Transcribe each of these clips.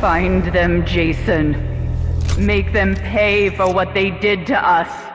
Find them, Jason. Make them pay for what they did to us.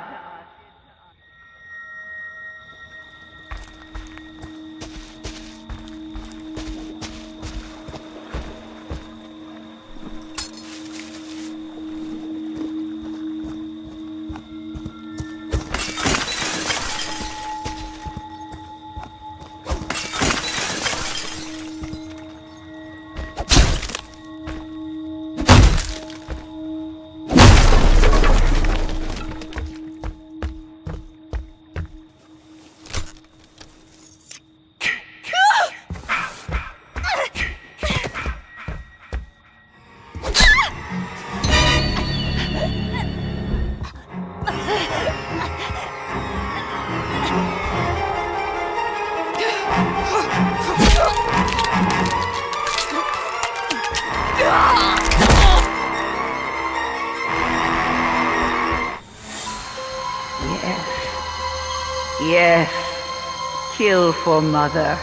Yes. Kill for mother.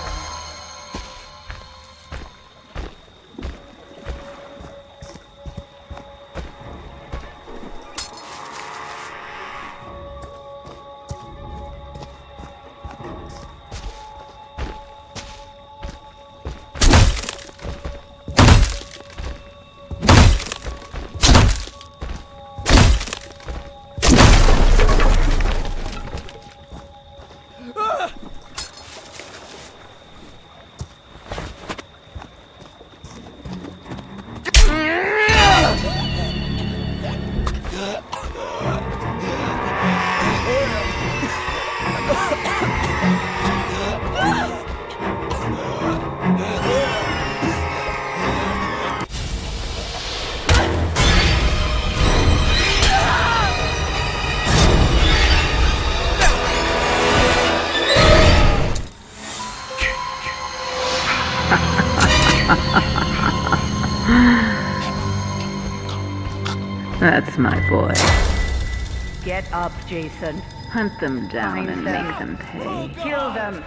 That's my boy. Get up, Jason. Hunt them down Find and them. make them pay. Kill them!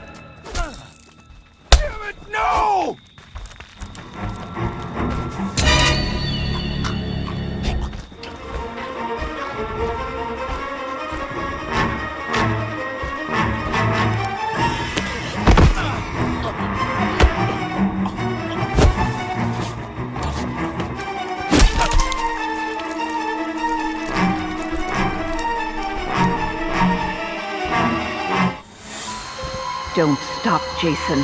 Don't stop, Jason.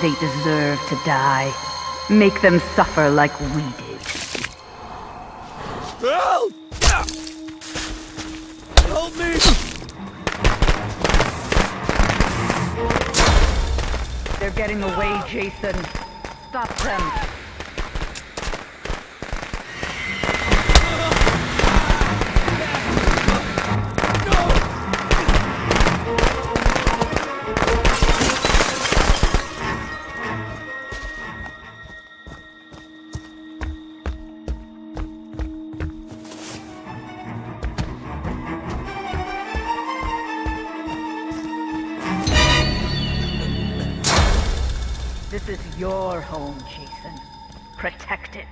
They deserve to die. Make them suffer like we did. Help! Help me! They're getting away, Jason. Stop them. This is your home, Jason. Protect it.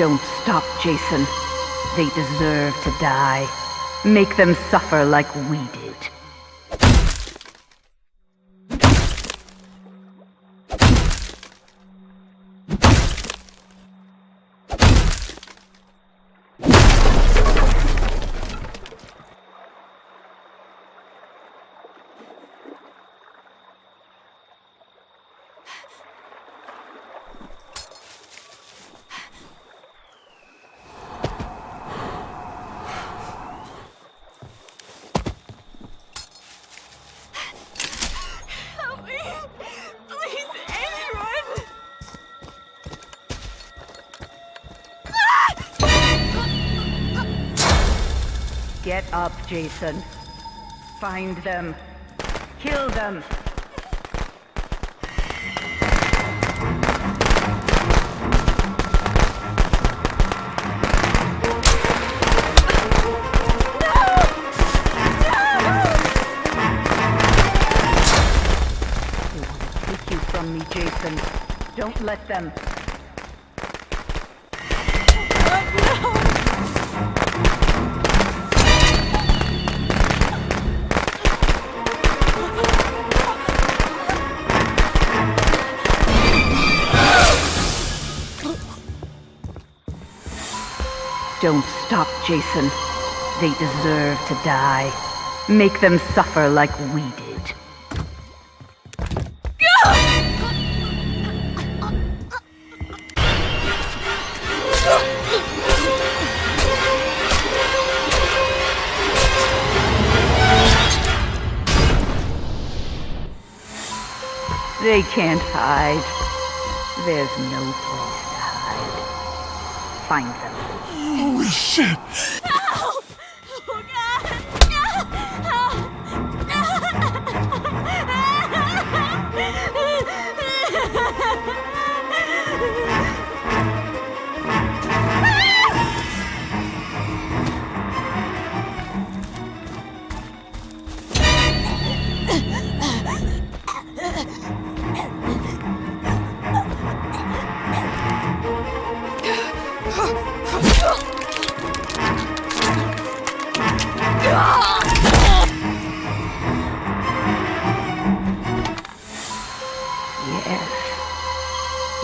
Don't stop, Jason. They deserve to die. Make them suffer like we did. Get up, Jason. Find them. Kill them. Jason. Don't let them. Don't stop, Jason. They deserve to die. Make them suffer like we did. They can't hide. There's no place to hide. Find them. Holy shit!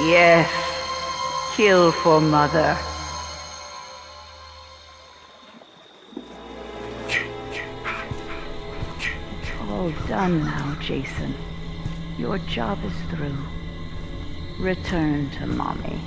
Yes. Kill for mother. All done now, Jason. Your job is through. Return to mommy.